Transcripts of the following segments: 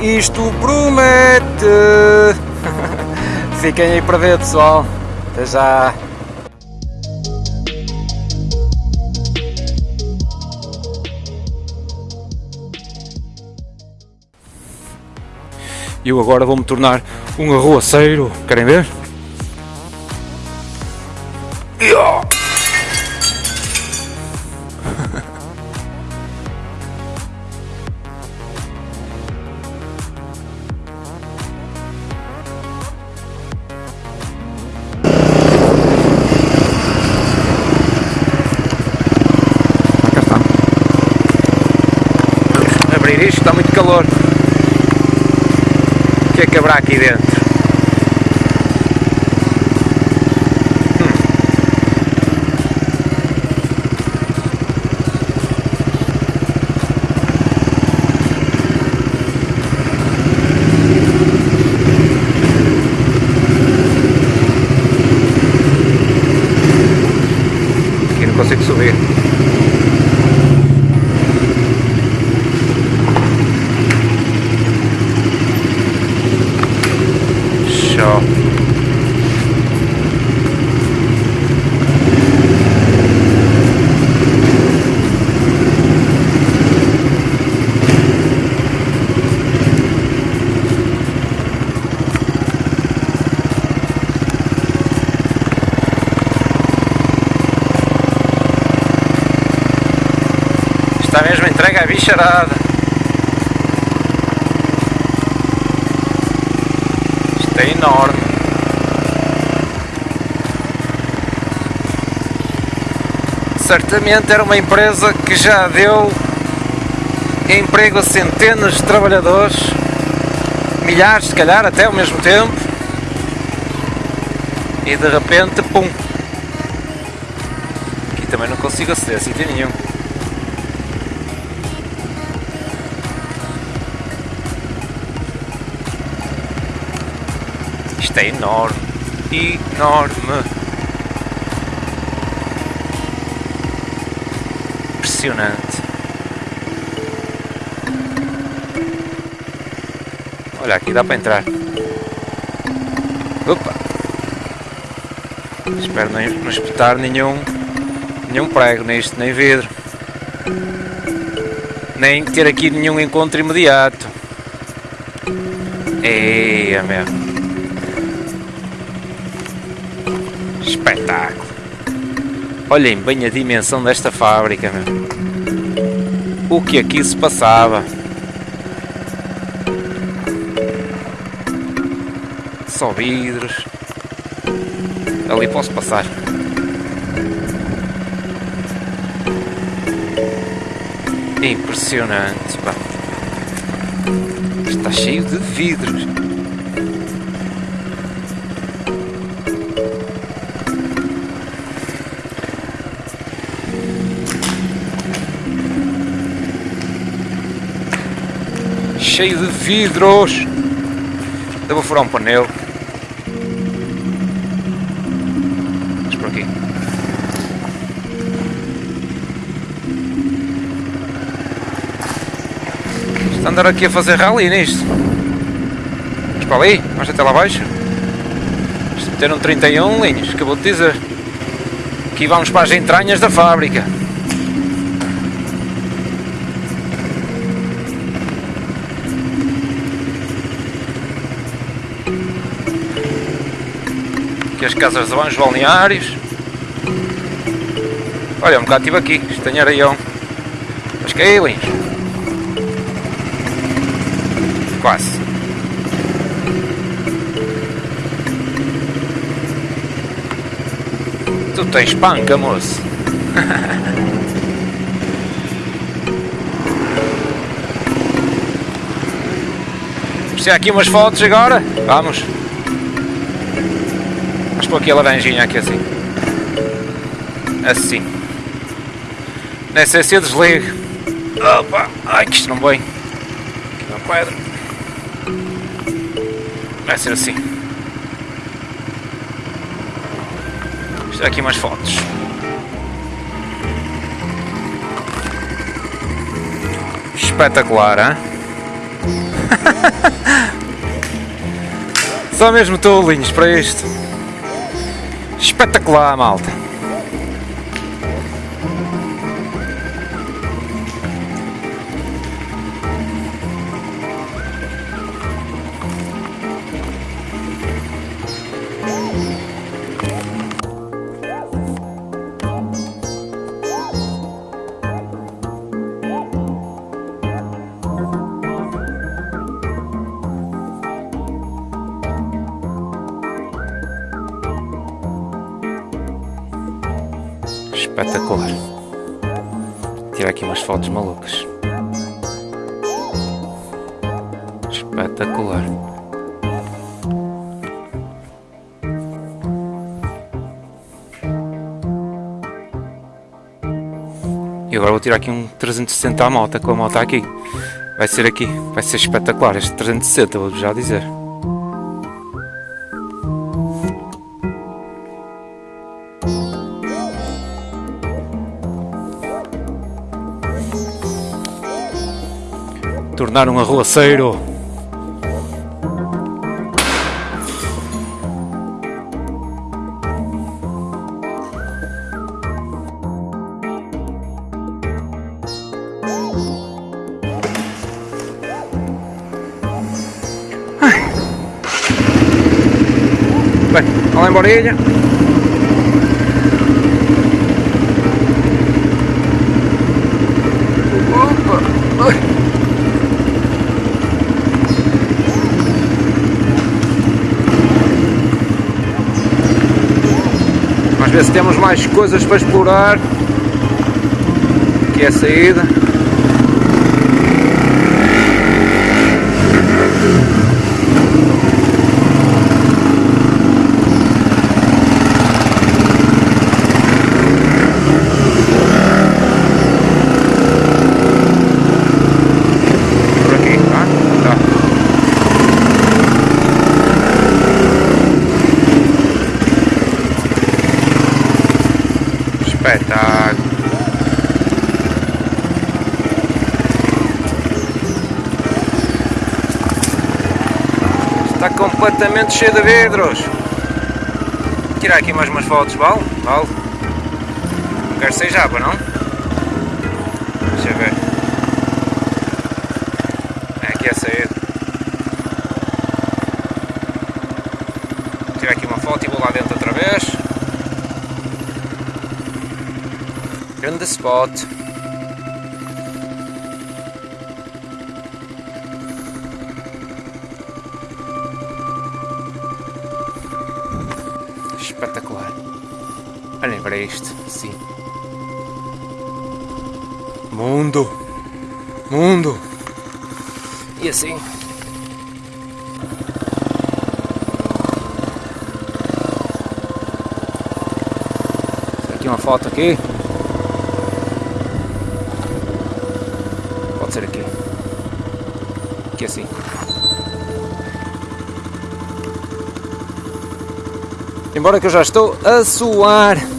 Isto promete! Fiquem aí para ver, pessoal. Até já! Eu agora vou-me tornar um arruaceiro. Querem ver? Cá O que que haverá aqui dentro? Aqui não consigo subir. Show. Está bicharada. Isto é enorme. Certamente era uma empresa que já deu emprego a centenas de trabalhadores, milhares se calhar até ao mesmo tempo. E de repente, pum! Aqui também não consigo aceder a sítio nenhum. Isto é enorme, enorme. Impressionante. Olha, aqui dá para entrar. Opa! Espero não, não espetar nenhum, nenhum prego nisto, nem vidro. Nem ter aqui nenhum encontro imediato. Eia, meu. Espetáculo! Olhem bem a dimensão desta fábrica, meu. O que aqui se passava? Só vidros. Ali posso passar. Impressionante, pá. Está cheio de vidros. Cheio de vidros. Eu vou furar um pneu. Vamos por aqui. Está a andar aqui a fazer rally nisto. Vamos para ali? Vamos até lá abaixo? Isto meteram 31 linhas, acabou de dizer. Aqui vamos para as entranhas da fábrica. Aqui as casas de banhos balneários. Olha, um bocado estive aqui, isto tem areião. Mas que é linhos. Quase. Tu tens panca, moço. Vamos aqui umas fotos agora? Vamos. Vamos pôr aqui a laranjinha aqui assim. Assim. Nessa se eu desligo. Opa! Ai que isto não vem. Aqui uma pedra. Vai ser assim. Tirar aqui umas fotos. Espetacular, hein? Só mesmo tolinhos para isto. Espetacular, malta. Espetacular. Tirar aqui umas fotos malucas. Espetacular. E agora vou tirar aqui um 360 à moto, com a moto aqui. Vai ser aqui, vai ser espetacular este 360, vou já dizer. Tornar um arruaceiro. Bem, olha embora ilha. Opa! Ai. Vamos ver se temos mais coisas para explorar. Aqui é a saída. Por aqui, tá? Tá. Espetáculo. Está completamente cheio de vidros. Vou tirar aqui mais umas fotos, vale? Vale. Não quero ser japa, não? Deixa eu ver. É aqui a saída. Vou tirar aqui uma foto e vou lá dentro outra vez. Grande spot. Espetacular. Olhem para isto, sim. Mundo! Mundo! E assim. Aqui uma foto aqui. Ser aqui. Aqui assim. Embora que eu já estou a suar.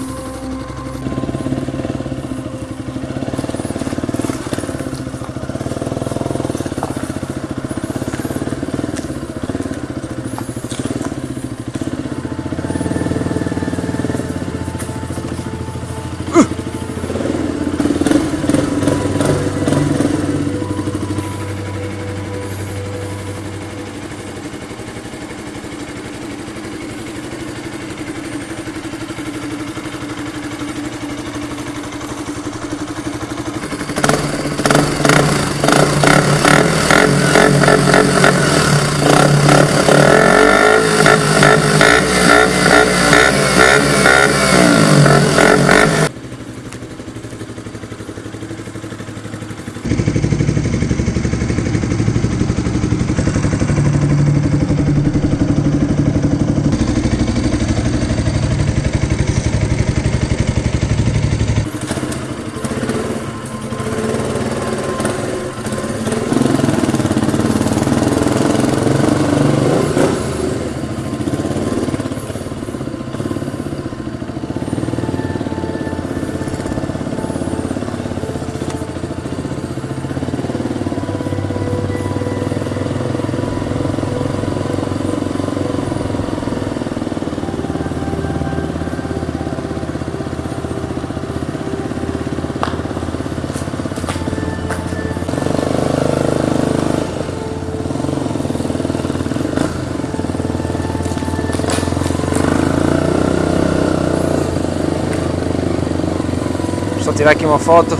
Tirar aqui uma foto.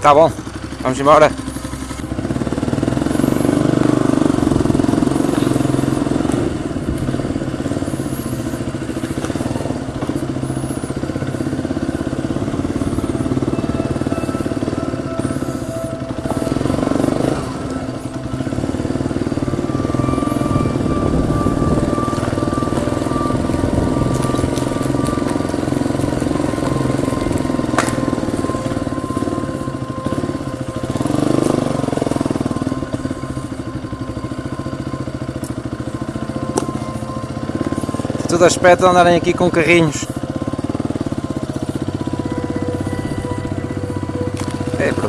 Tá bom, vamos embora. Tudo aspecto de andarem aqui com carrinhos. É para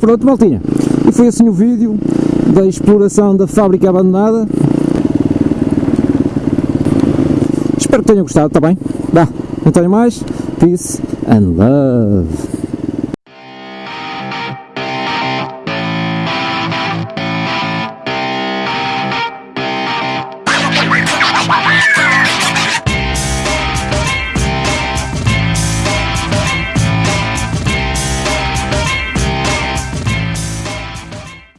pronto, maltinha. E foi assim o vídeo da exploração da fábrica abandonada. Espero que tenham gostado, está bem? Dá, não tenho mais. Peace and love.